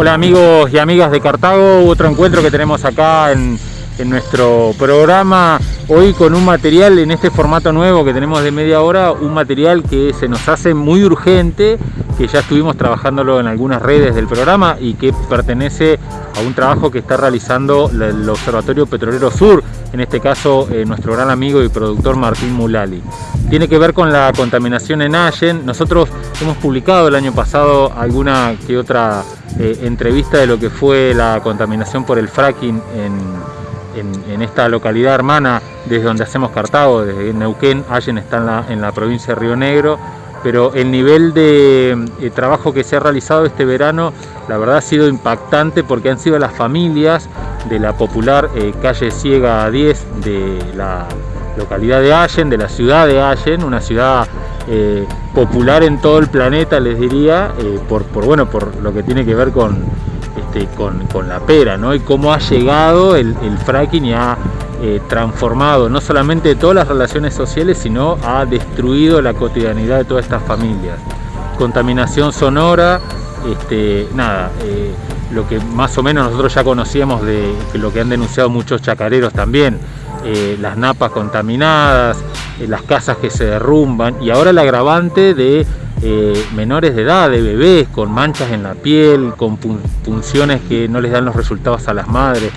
Hola amigos y amigas de Cartago, otro encuentro que tenemos acá en, en nuestro programa hoy con un material en este formato nuevo que tenemos de media hora, un material que se nos hace muy urgente, que ya estuvimos trabajándolo en algunas redes del programa y que pertenece a un trabajo que está realizando el Observatorio Petrolero Sur, en este caso eh, nuestro gran amigo y productor Martín Mulali. Tiene que ver con la contaminación en Allen. Nosotros hemos publicado el año pasado alguna que otra eh, entrevista de lo que fue la contaminación por el fracking en, esta localidad hermana desde donde hacemos Cartago, desde Neuquén, Allen está en la, en la provincia de Río Negro, pero el nivel de eh, trabajo que se ha realizado este verano la verdad ha sido impactante porque han sido las familias de la popular eh, calle Ciega 10 de la localidad de Allen, de la ciudad de Allen, una ciudad eh, popular en todo el planeta les diría, por, bueno, por lo que tiene que ver con, este, con, la pera ¿no? y cómo ha llegado el, el fracking y ha eh, transformado no solamente todas las relaciones sociales, sino ha destruido la cotidianidad de todas estas familias. Contaminación sonora, este, nada, eh, lo que más o menos nosotros ya conocíamos de lo que han denunciado muchos chacareros también, eh, las napas contaminadas, las casas que se derrumban y ahora el agravante de menores de edad, de bebés, con manchas en la piel, con punciones que no les dan los resultados a las madres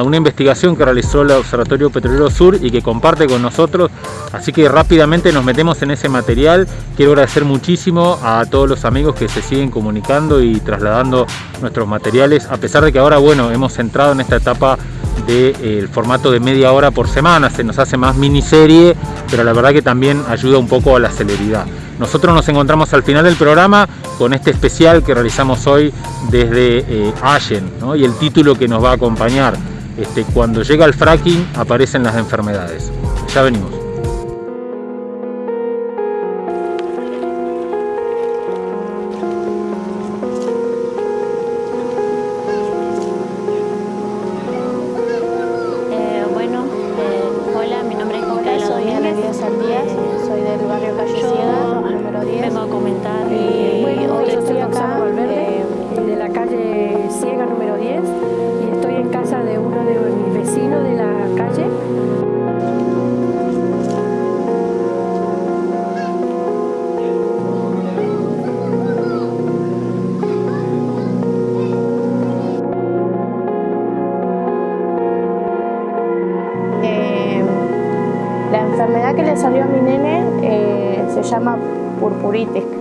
una investigación que realizó el Observatorio Petrolero Sur y que comparte con nosotros, así que rápidamente nos metemos en ese material. Quiero agradecer muchísimo a todos los amigos que se siguen comunicando y trasladando nuestros materiales, a pesar de que ahora, bueno, hemos entrado en esta etapa del eh, formato de media hora por semana, se nos hace más miniserie, pero la verdad que también ayuda un poco a la celeridad. Nosotros nos encontramos al final del programa con este especial que realizamos hoy desde eh, Allen y el título que nos va a acompañar este, cuando llega el fracking aparecen las enfermedades. Ya venimos.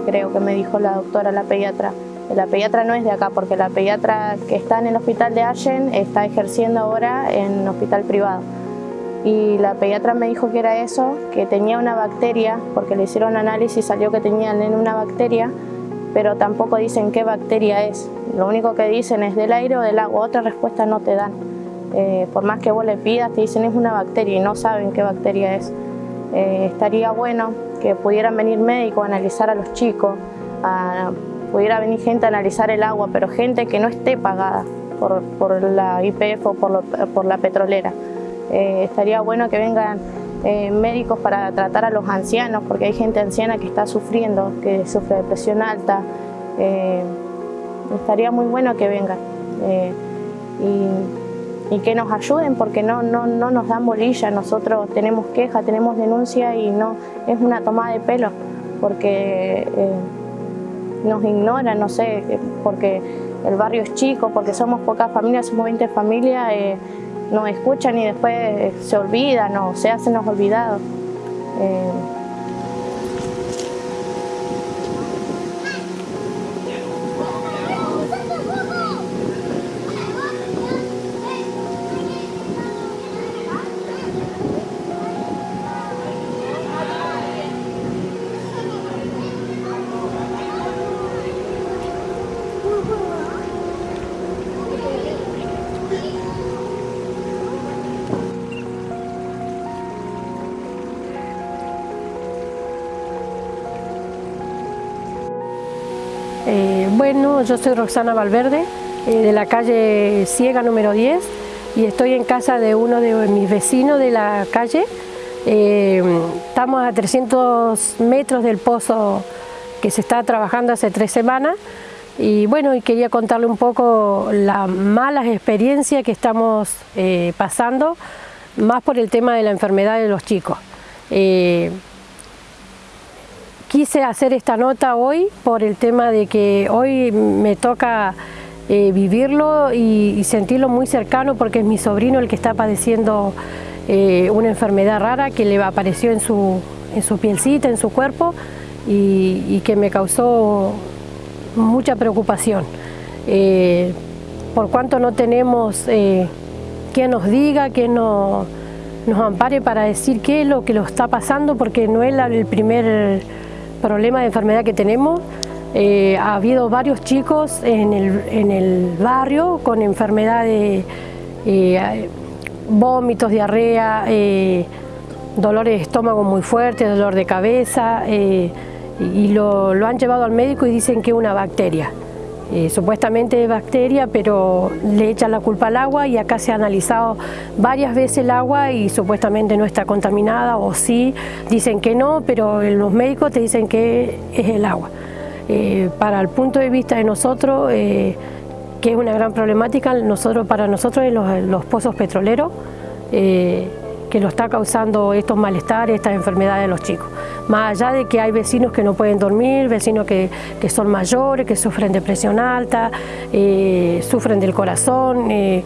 Creo que me dijo la doctora, la pediatra. La pediatra no es de acá, porque la pediatra que está en el hospital de Allen está ejerciendo ahora en hospital privado. Y la pediatra me dijo que era eso, que tenía una bacteria, porque le hicieron análisis y salió que tenía en una bacteria, pero tampoco dicen qué bacteria es. Lo único que dicen es del aire o del agua, otra respuesta no te dan. Eh, por más que vos le pidas, te dicen es una bacteria y no saben qué bacteria es. Eh, estaría bueno que pudieran venir médicos a analizar a los chicos, pudiera venir gente a analizar el agua, pero gente que no esté pagada por, la IPF o por, la petrolera. Eh, estaría bueno que vengan eh, médicos para tratar a los ancianos, porque hay gente anciana que está sufriendo, que sufre de presión alta. estaría muy bueno que vengan. Y que nos ayuden porque no, no, no nos dan bolilla, nosotros tenemos queja, tenemos denuncia y no es una toma de pelo porque eh, nos ignoran, no sé, porque el barrio es chico, porque somos pocas familias, somos 20 familias, eh, nos escuchan y después se olvidan o se hacen los olvidados. Eh, bueno, yo soy Roxana Valverde, eh, de la calle Ciega número 10 y estoy en casa de uno de mis vecinos de la calle. Eh, estamos a 300 metros del pozo que se está trabajando hace tres semanas Y bueno, quería contarle un poco las malas experiencias que estamos eh, pasando, más por el tema de la enfermedad de los chicos. Quise hacer esta nota hoy por el tema de que hoy me toca eh, vivirlo y, sentirlo muy cercano porque es mi sobrino el que está padeciendo una enfermedad rara que le apareció en su, en su pielcita, en su cuerpo y que me causó mucha preocupación. Eh, por cuanto no tenemos eh, quien nos diga, quien nos, nos ampare para decir qué es lo que lo está pasando, porque no es el primer problema de enfermedad que tenemos. Eh, ha habido varios chicos en el, en el barrio con enfermedades, vómitos, diarrea, dolores de estómago muy fuertes, dolor de cabeza, y lo, han llevado al médico y dicen que es una bacteria. Eh, supuestamente es bacteria, pero le echan la culpa al agua y acá se ha analizado varias veces el agua y supuestamente no está contaminada o sí, dicen que no, pero los médicos te dicen que es el agua. Eh, para el punto de vista de nosotros, eh, que es una gran problemática, nosotros, para nosotros es los, pozos petroleros, que lo está causando estos malestares, estas enfermedades de los chicos. Más allá de que hay vecinos que no pueden dormir, vecinos que, son mayores, que sufren de presión alta, eh, sufren del corazón, eh,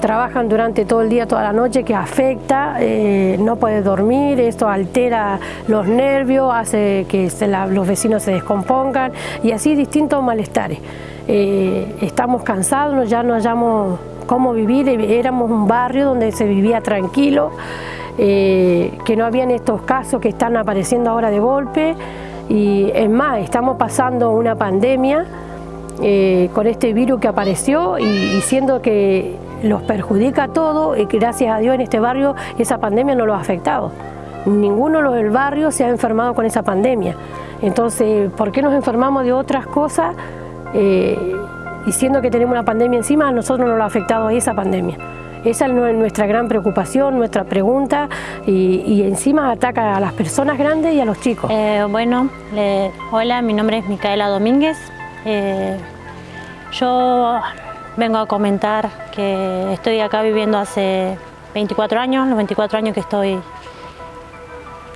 trabajan durante todo el día, toda la noche, que afecta, eh, no puede dormir, esto altera los nervios, hace que los vecinos se descompongan y así distintos malestares. estamos cansados, ya no hallamos cómo vivir, éramos un barrio donde se vivía tranquilo, eh, que no habían estos casos que están apareciendo ahora de golpe y es más, estamos pasando una pandemia eh, con este virus que apareció y, siendo que los perjudica a todo y gracias a Dios en este barrio esa pandemia no lo ha afectado. Ninguno del barrio se ha enfermado con esa pandemia. Entonces, ¿por qué nos enfermamos de otras cosas? Eh, y siendo que tenemos una pandemia encima, a nosotros no lo ha afectado esa pandemia. Esa es nuestra gran preocupación, nuestra pregunta y, encima ataca a las personas grandes y a los chicos. Eh, bueno, hola, mi nombre es Micaela Domínguez. Eh, yo vengo a comentar que estoy acá viviendo hace 24 años, los 24 años que estoy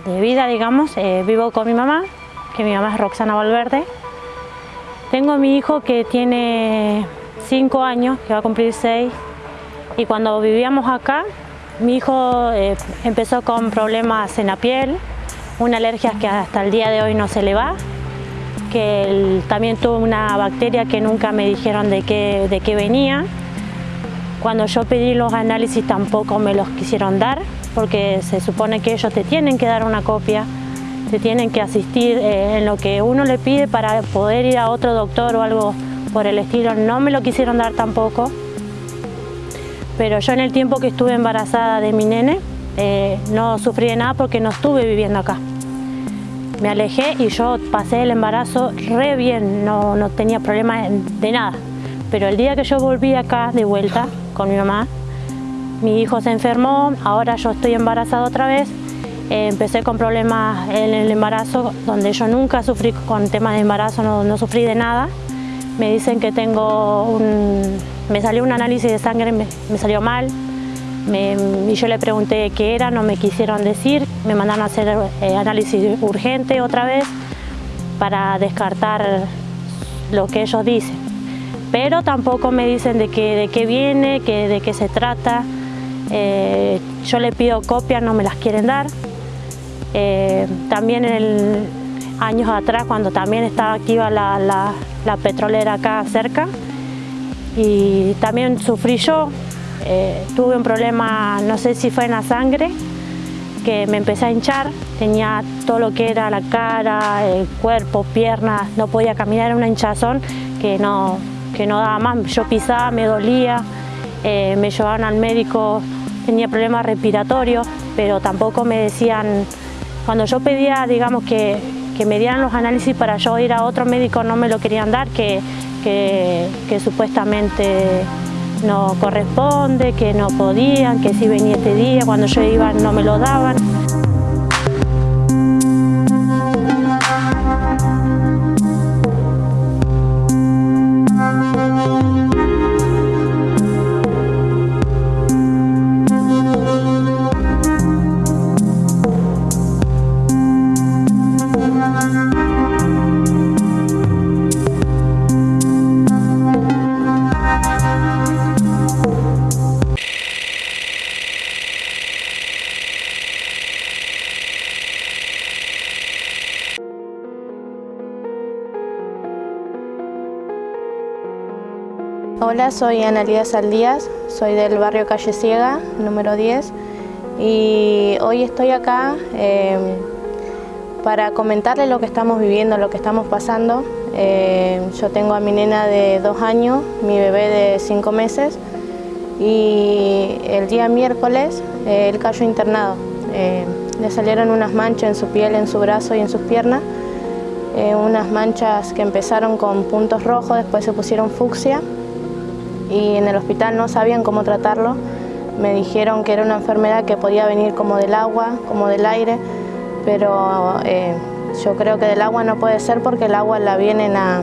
de vida, digamos. Eh, vivo con mi mamá, que mi mamá es Roxana Valverde. Tengo a mi hijo que tiene 5 años, que va a cumplir 6, y cuando vivíamos acá, mi hijo eh, empezó con problemas en la piel, una alergia que hasta el día de hoy no se le va, que también tuvo una bacteria que nunca me dijeron de qué, de qué venía. Cuando yo pedí los análisis tampoco me los quisieron dar, porque se supone que ellos te tienen que dar una copia se tienen que asistir eh, en lo que uno le pide para poder ir a otro doctor o algo por el estilo. No me lo quisieron dar tampoco, pero yo en el tiempo que estuve embarazada de mi nene eh, no sufrí de nada porque no estuve viviendo acá. Me alejé y yo pasé el embarazo re bien, no, no tenía problemas de nada. Pero el día que yo volví acá de vuelta con mi mamá, mi hijo se enfermó, ahora yo estoy embarazada otra vez empecé con problemas en el embarazo, donde yo nunca sufrí con temas de embarazo, no, sufrí de nada. Me dicen que tengo un... Me salió un análisis de sangre, me, salió mal. y yo le pregunté qué era, no me quisieron decir. Me mandaron a hacer eh, análisis urgente otra vez para descartar lo que ellos dicen. Pero tampoco me dicen de qué, de qué viene, que, de qué se trata. Eh, yo le pido copias, no me las quieren dar. Eh, también el, años atrás, cuando también estaba activa la, la, petrolera acá cerca, y también sufrí yo, eh, tuve un problema, no sé si fue en la sangre, que me empecé a hinchar, tenía todo lo que era la cara, el cuerpo, piernas, no podía caminar, era una hinchazón que no, que no daba más, yo pisaba, me dolía, eh, me llevaban al médico, tenía problemas respiratorios, pero tampoco me decían cuando yo pedía, digamos, que, me dieran los análisis para yo ir a otro médico, no me lo querían dar, que, que, supuestamente no corresponde, que no podían, que si venía este día, cuando yo iba no me lo daban. Soy Analia Saldías, soy del barrio Calle Ciega, número 10, y hoy estoy acá em, para comentarles lo que estamos viviendo, lo que estamos pasando. Em, yo tengo a mi nena de dos años, mi bebé de cinco meses, y el día miércoles eh, él cayó internado. Em, le salieron unas manchas en su piel, en su brazo y en sus piernas, eh, unas manchas que empezaron con puntos rojos, después se pusieron fucsia, y en el hospital no sabían cómo tratarlo. Me dijeron que era una enfermedad que podía venir como del agua, como del aire, pero eh, yo creo que del agua no puede ser porque el agua la vienen a,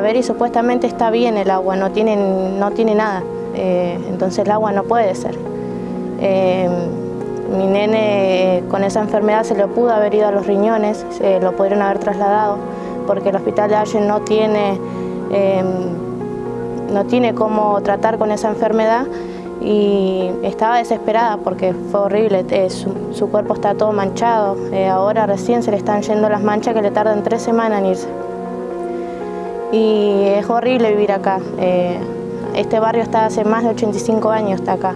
ver y supuestamente está bien el agua, no tiene, no tiene nada, eh, entonces el agua no puede ser. Eh, mi nene con esa enfermedad se le pudo haber ido a los riñones, lo pudieron haber trasladado, porque el hospital de Allen no tiene no tiene cómo tratar con esa enfermedad y estaba desesperada porque fue horrible, eh, su, cuerpo está todo manchado, eh, ahora recién se le están yendo las manchas que le tardan tres semanas en irse. Y es horrible vivir acá, eh, este barrio está hace más de 85 años, está acá.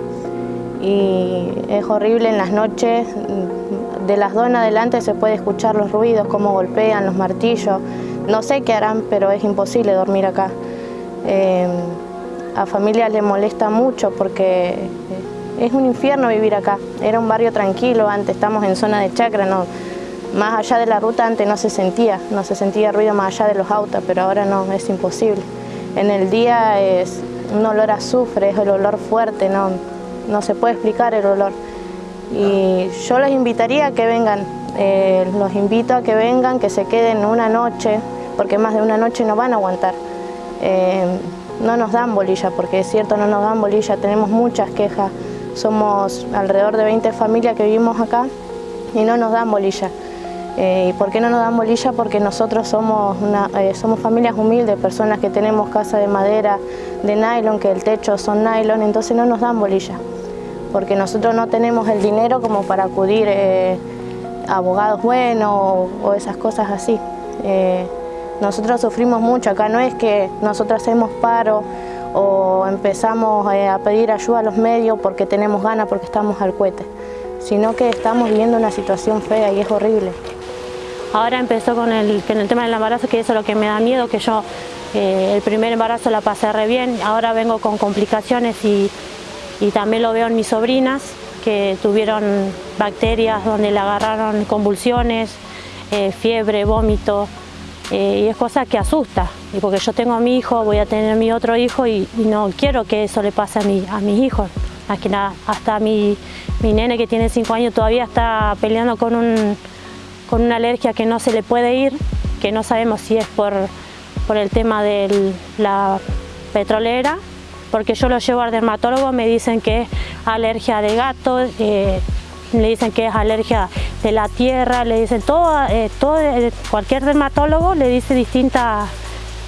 Y es horrible en las noches, de las dos en adelante se puede escuchar los ruidos, cómo golpean los martillos. No sé qué harán, pero es imposible dormir acá. Eh, a familia le molesta mucho porque es un infierno vivir acá. Era un barrio tranquilo, antes estamos en zona de chacra, no, más allá de la ruta antes no se sentía, no se sentía ruido más allá de los autos, pero ahora no, es imposible. En el día es un olor azufre, es el olor fuerte, no, no se puede explicar el olor. Y yo los invitaría a que vengan, eh, los invito a que vengan, que se queden una noche, porque más de una noche no van a aguantar. Eh, no nos dan bolilla, porque es cierto, no nos dan bolilla, tenemos muchas quejas, somos alrededor de 20 familias que vivimos acá y no nos dan bolilla. Eh, ¿Y por qué no nos dan bolilla? Porque nosotros somos, eh, somos familias humildes, personas que tenemos casa de madera, de nylon, que el techo son nylon, entonces no nos dan bolilla. Porque nosotros no tenemos el dinero como para acudir a abogados buenos o, esas cosas así. Nosotros sufrimos mucho, acá no es que nosotros hacemos paro o empezamos eh, a pedir ayuda a los medios porque tenemos ganas, porque estamos al cohete, sino que estamos viviendo una situación fea y es horrible. Ahora empezó con el, tema del embarazo, que eso es lo que me da miedo, que yo eh, el primer embarazo la pasé re bien, ahora vengo con complicaciones y, también lo veo en mis sobrinas, que tuvieron bacterias donde le agarraron convulsiones, eh, fiebre, vómito, eh, y es cosa que asusta, y porque yo tengo a mi hijo, voy a tener a mi otro hijo y, no quiero que eso le pase a, mi, a mis hijos. Más que nada, hasta mi, mi nene que tiene 5 años todavía está peleando con, un, con una alergia que no se le puede ir, que no sabemos si es por, por el tema de la petrolera, porque yo lo llevo al dermatólogo, me dicen que es alergia de gato, eh, le dicen que es alergia de la tierra, le dicen todo, eh, todo eh, cualquier dermatólogo le dice distintas,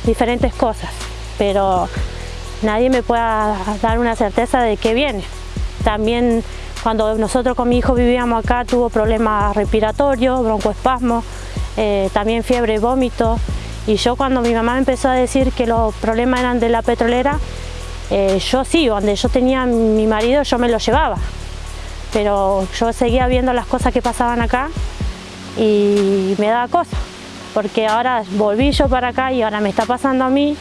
diferentes cosas, pero nadie me puede dar una certeza de qué viene. También cuando nosotros con mi hijo vivíamos acá tuvo problemas respiratorios, broncoespasmo, eh, también fiebre vómito. Y yo cuando mi mamá empezó a decir que los problemas eran de la petrolera, yo sí, donde yo tenía mi marido yo me lo llevaba pero yo seguía viendo las cosas que pasaban acá y me daba cosa, porque ahora volví yo para acá y ahora me está pasando a mí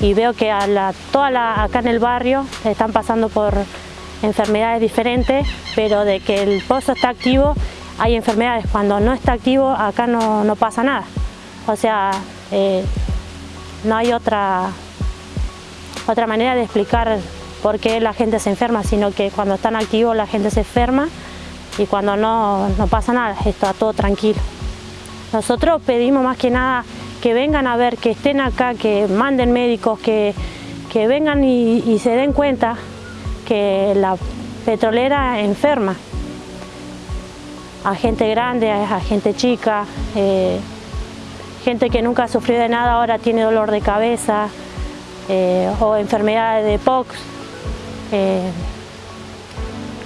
y veo que a la, toda acá en el barrio están pasando por enfermedades diferentes, pero de que el pozo está activo hay enfermedades, cuando no está activo acá no, pasa nada, o sea, eh, no hay otra, otra manera de explicar por qué la gente se enferma, sino que cuando están activos la gente se enferma y cuando no, no pasa nada, está todo tranquilo. Nosotros pedimos más que nada que vengan a ver, que estén acá, que manden médicos, que, que vengan y, se den cuenta que la petrolera enferma a gente grande, a gente chica, eh, gente que nunca sufrió de nada ahora tiene dolor de cabeza eh, o enfermedades de POX, eh,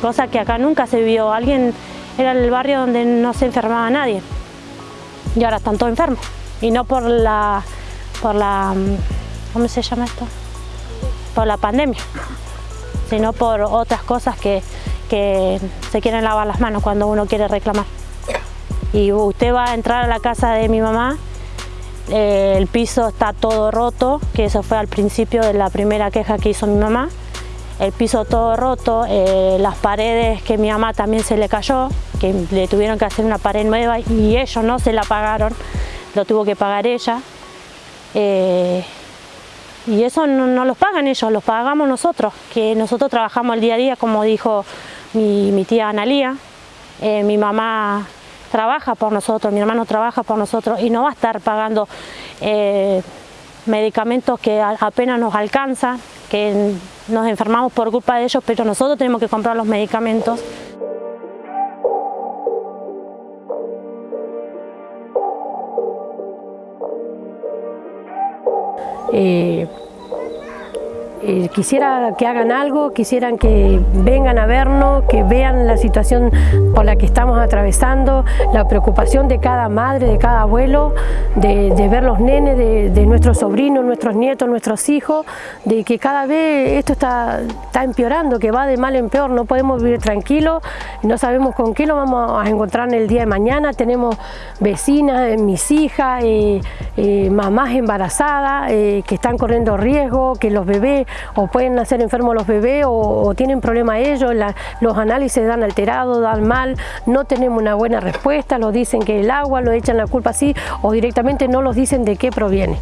cosa que acá nunca se vio. Alguien era el barrio donde no se enfermaba nadie y ahora están todos enfermos y no por la, por la, ¿cómo se llama esto? por la pandemia, sino por otras cosas que, que se quieren lavar las manos cuando uno quiere reclamar. Y usted va a entrar a la casa de mi mamá, eh, el piso está todo roto, que eso fue al principio de la primera queja que hizo mi mamá, el piso todo roto, eh, las paredes que mi mamá también se le cayó, que le tuvieron que hacer una pared nueva y ellos no se la pagaron, lo tuvo que pagar ella. Eh, y eso no, no, los pagan ellos, los pagamos nosotros, que nosotros trabajamos el día a día, como dijo mi, mi tía Analía, eh, mi mamá trabaja por nosotros, mi hermano trabaja por nosotros y no va a estar pagando medicamentos que apenas nos alcanzan, que nos enfermamos por culpa de ellos, pero nosotros tenemos que comprar los medicamentos. Eh, eh, quisiera que hagan algo, quisieran que vengan a vernos, que vean la situación por la que estamos atravesando, la preocupación de cada madre, de cada abuelo, de, ver los nenes, de, nuestros sobrinos, nuestros nietos, nuestros hijos, de que cada vez esto está, está empeorando, que va de mal en peor, no podemos vivir tranquilos, no sabemos con qué lo vamos a encontrar en el día de mañana, tenemos vecinas, mis hijas, eh, eh, mamás embarazadas que están corriendo riesgo, que los bebés o pueden nacer enfermos los bebés o, tienen problemas ellos, los análisis dan alterados, dan mal, no tenemos una buena respuesta, los dicen que el agua, lo echan la culpa así o directamente no los dicen de qué proviene.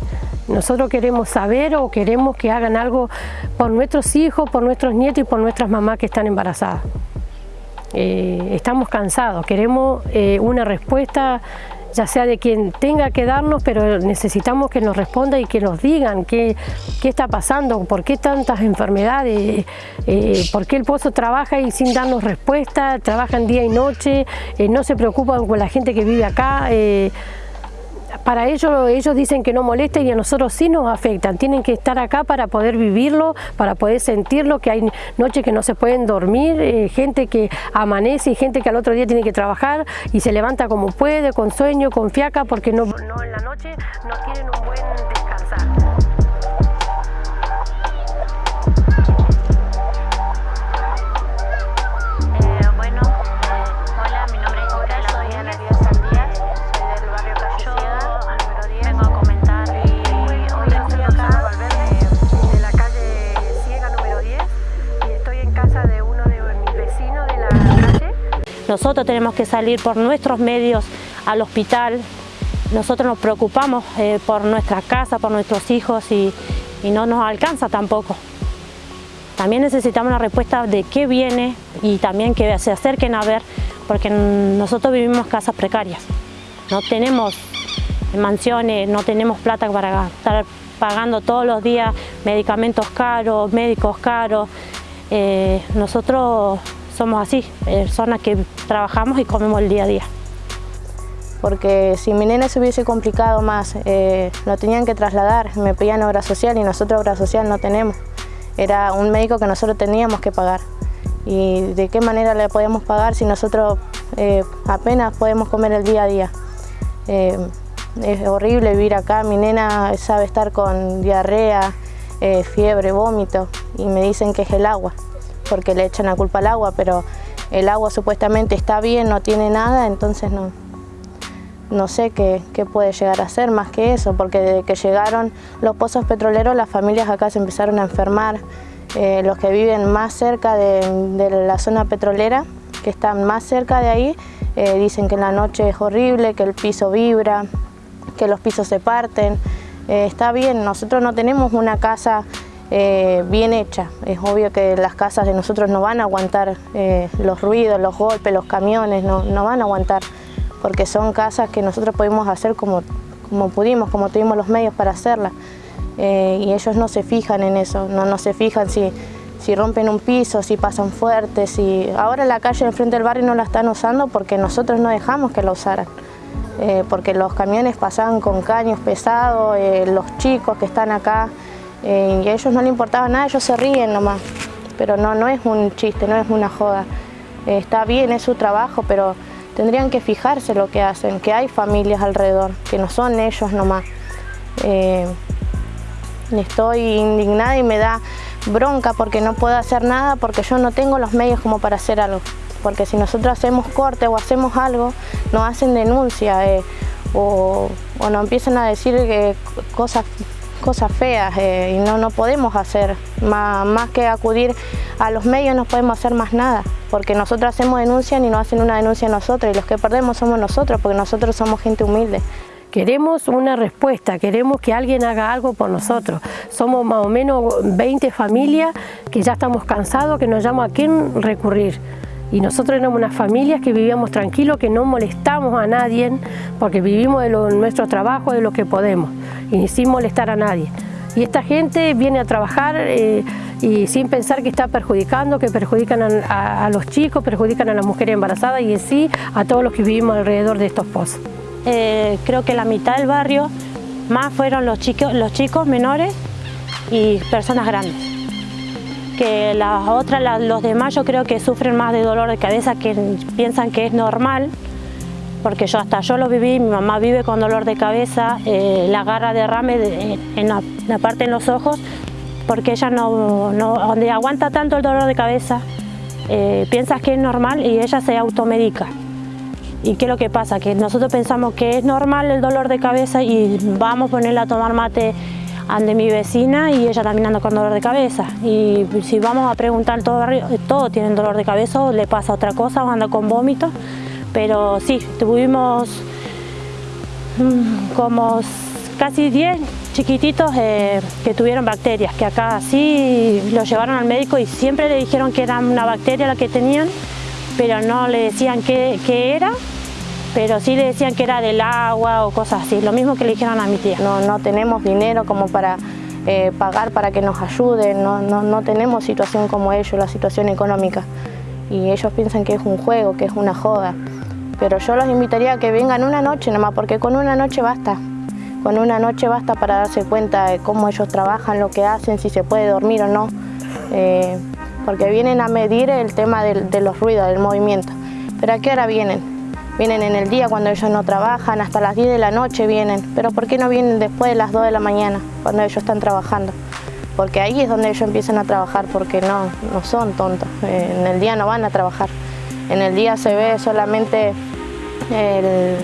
Nosotros queremos saber o queremos que hagan algo por nuestros hijos, por nuestros nietos y por nuestras mamás que están embarazadas. Eh, estamos cansados, queremos eh, una respuesta ya sea de quien tenga que darnos, pero necesitamos que nos responda y que nos digan qué, qué está pasando, por qué tantas enfermedades, eh, por qué el pozo trabaja y sin darnos respuesta, trabajan día y noche, eh, no se preocupan con la gente que vive acá. Eh, para ellos, ellos dicen que no molesta y a nosotros sí nos afectan. Tienen que estar acá para poder vivirlo, para poder sentirlo, que hay noches que no se pueden dormir, eh, gente que amanece y gente que al otro día tiene que trabajar y se levanta como puede, con sueño, con fiaca, porque no, no en la noche no tienen un buen Nosotros tenemos que salir por nuestros medios al hospital, nosotros nos preocupamos eh, por nuestra casa, por nuestros hijos y, no nos alcanza tampoco. También necesitamos una respuesta de qué viene y también que se acerquen a ver, porque nosotros vivimos casas precarias. No tenemos mansiones, no tenemos plata para estar pagando todos los días medicamentos caros, médicos caros. Eh, nosotros somos así, personas que trabajamos y comemos el día a día. Porque si mi nene se hubiese complicado más, eh, lo tenían que trasladar, me pedían obra social y nosotros obra social no tenemos. Era un médico que nosotros teníamos que pagar. ¿Y de qué manera le podemos pagar si nosotros eh, apenas podemos comer el día a día? Eh, es horrible vivir acá, mi nena sabe estar con diarrea, fiebre, vómito y me dicen que es el agua porque le echan la culpa al agua, pero el agua supuestamente está bien, no tiene nada, entonces no, no sé qué, puede llegar a ser más que eso, porque desde que llegaron los pozos petroleros las familias acá se empezaron a enfermar, eh, los que viven más cerca de, la zona petrolera, que están más cerca de ahí, eh, dicen que en la noche es horrible, que el piso vibra, que los pisos se parten, eh, está bien, nosotros no tenemos una casa eh, bien hecha. Es obvio que las casas de nosotros no van a aguantar eh, los ruidos, los golpes, los camiones, no, van a aguantar, porque son casas que nosotros pudimos hacer como, como pudimos, como tuvimos los medios para hacerlas. Eh, y ellos no se fijan en eso, no, no se fijan si, si rompen un piso, si pasan fuertes, si... Ahora la calle enfrente del barrio no la están usando porque nosotros no dejamos que la usaran. porque los camiones pasaban con caños pesados, los chicos que están acá eh, y a ellos no les importaba nada, ellos se ríen nomás, pero no, no es un chiste, no es una joda. Eh, está bien, es su trabajo, pero tendrían que fijarse lo que hacen, que hay familias alrededor, que no son ellos nomás. Eh, estoy indignada y me da bronca porque no puedo hacer nada porque yo no tengo los medios como para hacer algo. Porque si nosotros hacemos corte o hacemos algo, nos hacen denuncia eh, o, nos empiezan a decir que cosas cosas feas eh, y no, no podemos hacer más, más, que acudir a los medios no podemos hacer más nada porque nosotros hacemos denuncia y no hacen una denuncia a nosotros y los que perdemos somos nosotros porque nosotros somos gente humilde. Queremos una respuesta, queremos que alguien haga algo por nosotros. Somos más o menos 20 familias que ya estamos cansados, que nos llama a quién recurrir. Y nosotros éramos unas familias que vivíamos tranquilos, que no molestamos a nadie, porque vivimos de nuestro trabajo, de lo que podemos, y sin molestar a nadie. Y esta gente viene a trabajar eh, y sin pensar que está perjudicando, que perjudican a, los chicos, perjudican a las mujeres embarazadas y en sí a todos los que vivimos alrededor de estos pozos. Eh, creo que la mitad del barrio más fueron los chicos, los chicos menores y personas grandes. Que las otras, los demás yo creo que sufren más de dolor de cabeza que piensan que es normal porque yo hasta yo lo viví, mi mamá vive con dolor de cabeza, eh, la garra derrame en, la, parte en los ojos, porque ella no, donde aguanta tanto el dolor de cabeza, eh, piensas que es normal y ella se automedica. ¿Y qué es lo que pasa? Que nosotros pensamos que es normal el dolor de cabeza y vamos a ponerla a tomar mate ante mi vecina y ella también anda con dolor de cabeza. Y si vamos a preguntar todo barrio, todos tienen dolor de cabeza o le pasa otra cosa o anda con vómitos. Pero sí, tuvimos mm, como casi 10 chiquititos eh, que tuvieron bacterias, que acá sí los llevaron al médico y siempre le dijeron que era una bacteria la que tenían, pero no le decían qué, qué era pero sí le decían que era del agua o cosas así, lo mismo que le dijeron a mi tía. No, no tenemos dinero como para eh, pagar para que nos ayuden, no, no, tenemos situación como ellos, la situación económica. Y ellos piensan que es un juego, que es una joda. Pero yo los invitaría a que vengan una noche nomás, porque con una noche basta. Con una noche basta para darse cuenta de cómo ellos trabajan, lo que hacen, si se puede dormir o no. Eh, porque vienen a medir el tema de, de los ruidos, del movimiento. Pero ¿a qué hora vienen? Vienen en el día cuando ellos no trabajan, hasta las 10 de la noche vienen. Pero ¿por qué no vienen después de las 2 de la mañana, cuando ellos están trabajando? Porque ahí es donde ellos empiezan a trabajar, porque no, no son tontos. En el día no van a trabajar. En el día se ve solamente el,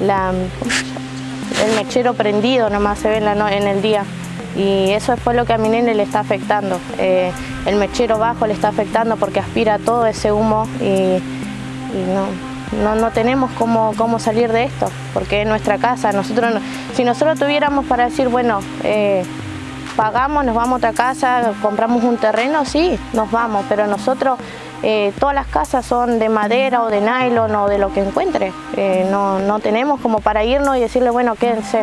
el mechero prendido, nomás se ve en, en el día. Y eso es lo que a mi nene le está afectando. Eh, el mechero bajo le está afectando porque aspira todo ese humo y no, no, no tenemos cómo, cómo, salir de esto, porque es nuestra casa. Nosotros, si nosotros tuviéramos para decir, bueno, eh, pagamos, nos vamos a otra casa, compramos un terreno, sí, nos vamos, pero nosotros, eh, todas las casas son de madera o de nylon o de lo que encuentre. Eh, no, no, tenemos como para irnos y decirle, bueno, quédense.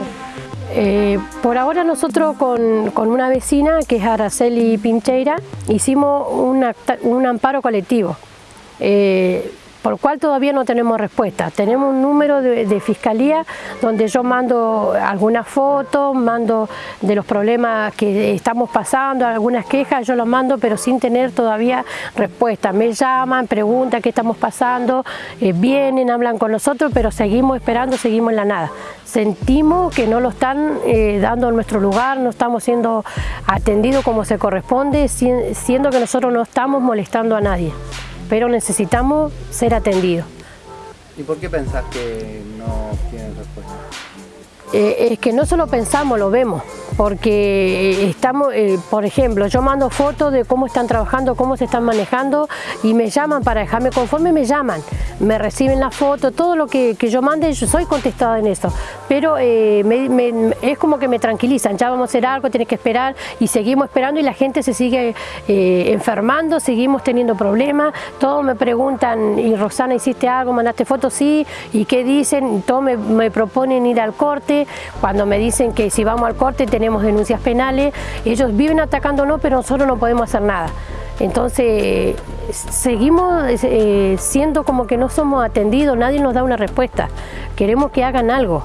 por ahora nosotros con, con, una vecina que es Araceli Pincheira hicimos un amparo colectivo por lo cual todavía no tenemos respuesta. Tenemos un número de, fiscalía donde yo mando algunas fotos, mando de los problemas que estamos pasando, algunas quejas, yo los mando pero sin tener todavía respuesta. Me llaman, preguntan qué estamos pasando, eh, vienen, hablan con nosotros, pero seguimos esperando, seguimos en la nada. Sentimos que no lo están eh, dando en nuestro lugar, no estamos siendo atendidos como se corresponde, siendo que nosotros no estamos molestando a nadie pero necesitamos ser atendidos. ¿Y por qué pensás que no tienen respuesta? Eh, es que no solo pensamos, lo vemos, porque estamos, eh, por ejemplo, yo mando fotos de cómo están trabajando, cómo se están manejando y me llaman para dejarme conforme, me llaman, me reciben la foto, todo lo que, yo mande, yo soy contestada en eso, pero eh, es como que me tranquilizan, ya vamos a hacer algo, tienes que esperar y seguimos esperando y la gente se sigue enfermando, seguimos teniendo problemas, todos me preguntan, y Roxana, ¿hiciste algo? ¿Mandaste fotos? Sí, ¿y qué dicen? Todos me proponen ir al corte, cuando me dicen que si vamos al corte tenemos denuncias penales, ellos viven atacándonos pero nosotros no podemos hacer nada. Entonces seguimos eh, siendo como que no somos atendidos, nadie nos da una respuesta. Queremos que hagan algo.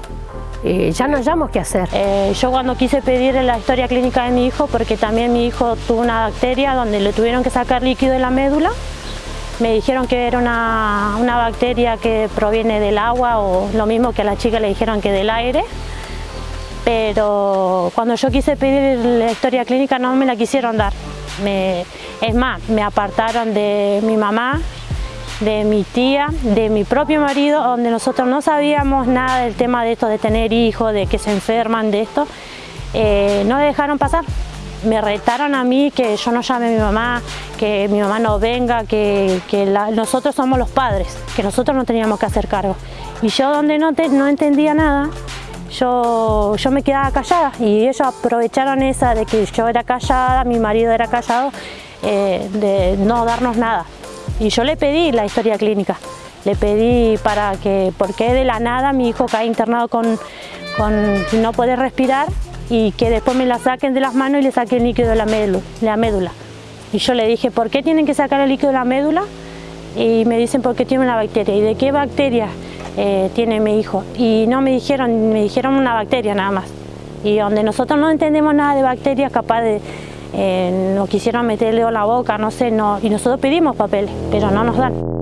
Eh, ya no hayamos qué hacer. Eh, yo cuando quise pedir la historia clínica de mi hijo, porque también mi hijo tuvo una bacteria donde le tuvieron que sacar líquido de la médula, me dijeron que era una, una, bacteria que proviene del agua o lo mismo que a la chica le dijeron que del aire. Pero cuando yo quise pedir la historia clínica no me la quisieron dar. Es más, me apartaron de mi mamá, de mi tía, de mi propio marido, donde nosotros no sabíamos nada del tema de esto, de tener hijos, de que se enferman de esto. Eh, no me dejaron pasar. Me retaron a mí que yo no llame a mi mamá, que mi mamá no venga, que, nosotros somos los padres, que nosotros no teníamos que hacer cargo. Y yo donde no entendía nada, yo, yo me quedaba callada y ellos aprovecharon esa de que yo era callada, mi marido era callado, eh, de no darnos nada. Y yo le pedí la historia clínica, le pedí para que, porque de la nada mi hijo cae internado con, con no poder respirar y que después me la saquen de las manos y le saquen el líquido de la médula, la médula. Y yo le dije, ¿por qué tienen que sacar el líquido de la médula? Y me dicen, porque tiene una bacteria. ¿Y de qué bacteria eh, tiene mi hijo? Y no me dijeron, me dijeron una bacteria nada más. Y donde nosotros no entendemos nada de bacterias, capaz de, eh, nos quisieron meterle en la boca, no sé, no, y nosotros pedimos papeles, pero no nos dan.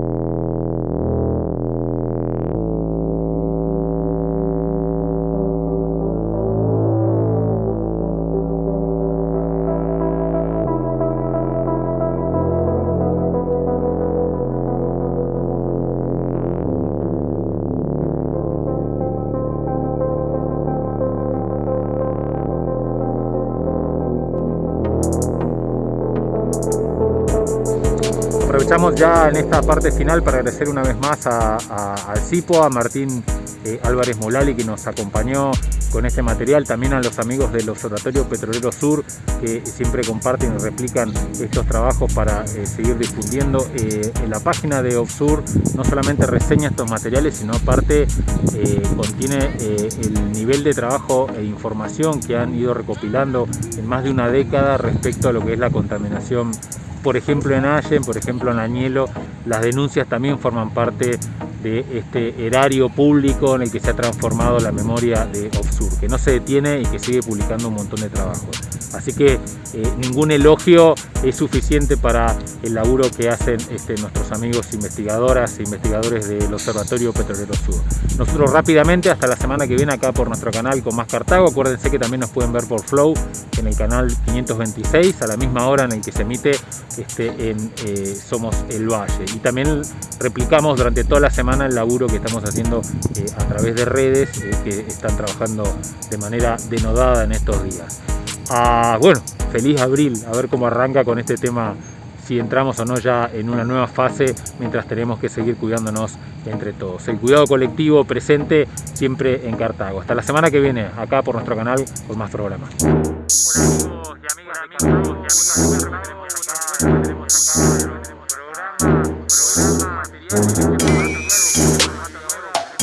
Aprovechamos ya en esta parte final para agradecer una vez más al CIPO, a Martín eh, Álvarez Molali que nos acompañó con este material, también a los amigos del Observatorio Petrolero Sur que siempre comparten y replican estos trabajos para eh, seguir difundiendo. Eh, en la página de OBSUR no solamente reseña estos materiales, sino aparte contiene el nivel de trabajo e información que han ido recopilando en más de una década respecto a lo que es la contaminación por ejemplo en Allen, por ejemplo en Añelo, las denuncias también forman parte de este erario público en el que se ha transformado la memoria de Offsur, que no se detiene y que sigue publicando un montón de trabajos. Así que eh, ningún elogio es suficiente para el laburo que hacen este, nuestros amigos investigadoras e investigadores del Observatorio Petrolero Sur. Nosotros rápidamente, hasta la semana que viene acá por nuestro canal con más Cartago, acuérdense que también nos pueden ver por Flow en el canal 526 a la misma hora en el que se emite este, en eh, Somos el Valle. Y también replicamos durante toda la semana el laburo que estamos haciendo eh, a través de redes que están trabajando de manera denodada en estos días. Bueno, feliz abril, a ver cómo arranca con este tema, si entramos o no ya en una nueva fase, mientras tenemos que seguir cuidándonos entre todos. El cuidado colectivo presente siempre en Cartago. Hasta la semana que viene, acá por nuestro canal, con más programas.